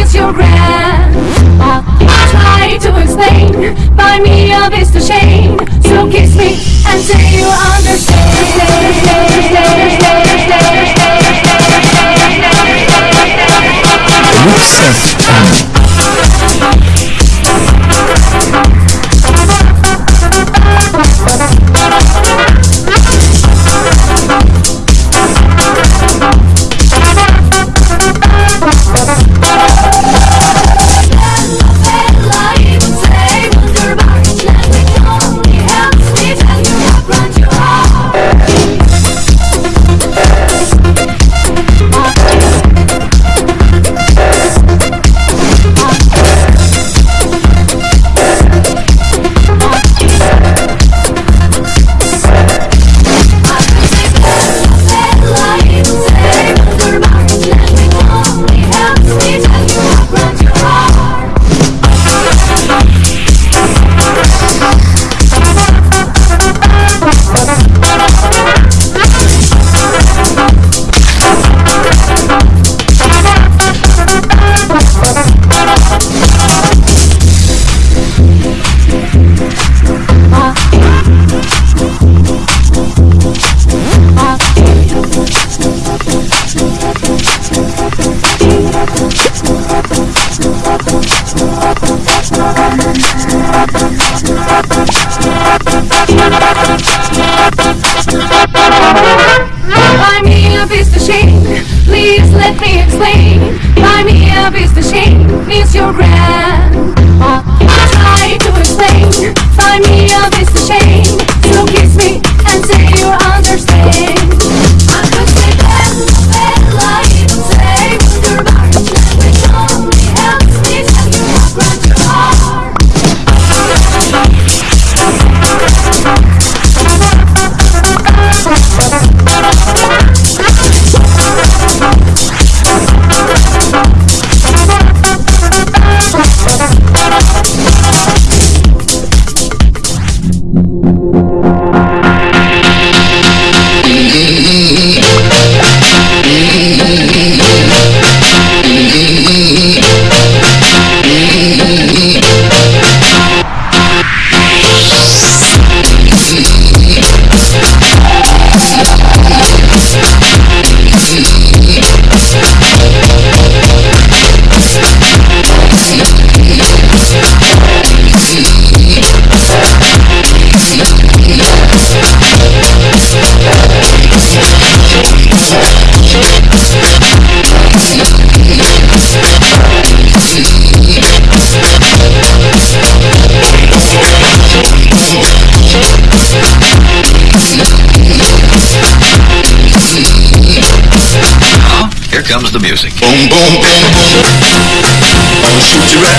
is you're grand. I try to explain, buy me up is the shame. So kiss me and say you understand. Buy comes the music. Boom, boom, boom, boom. I'll shoot you. Boom,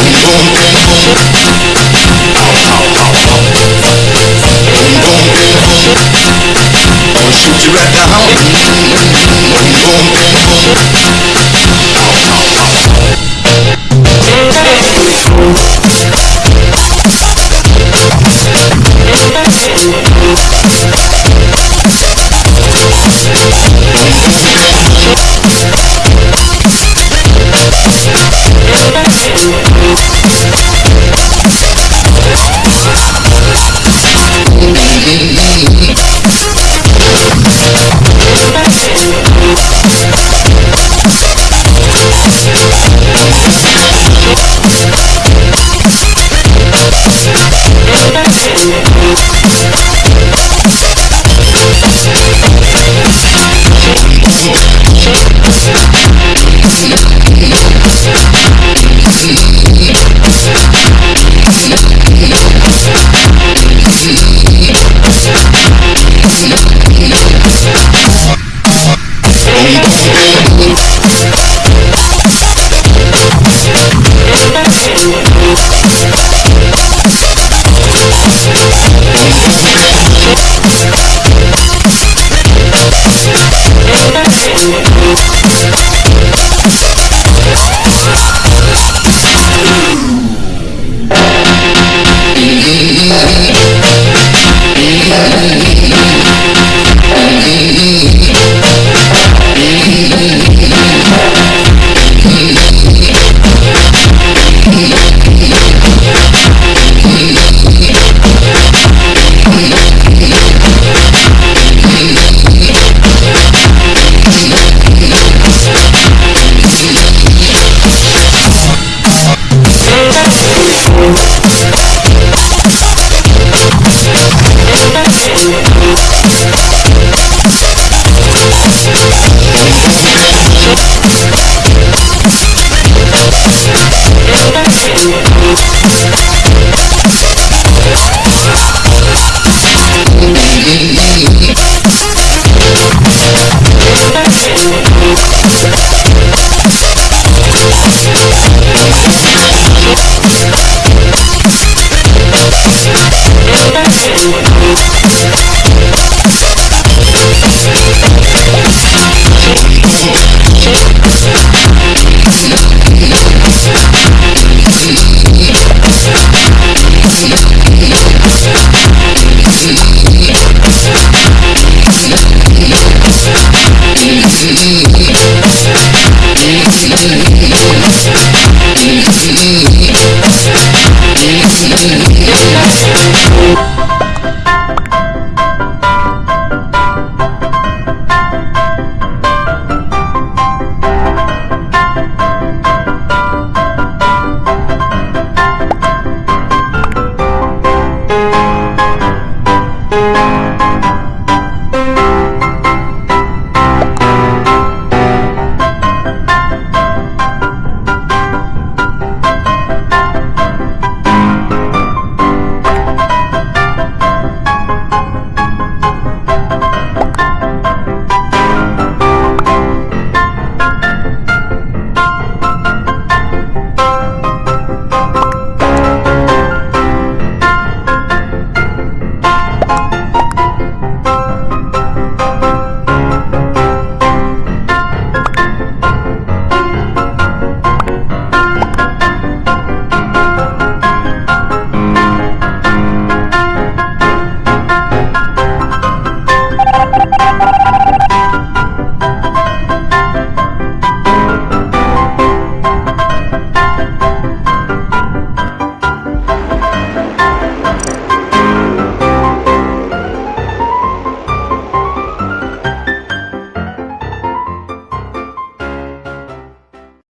boom, boom, boom.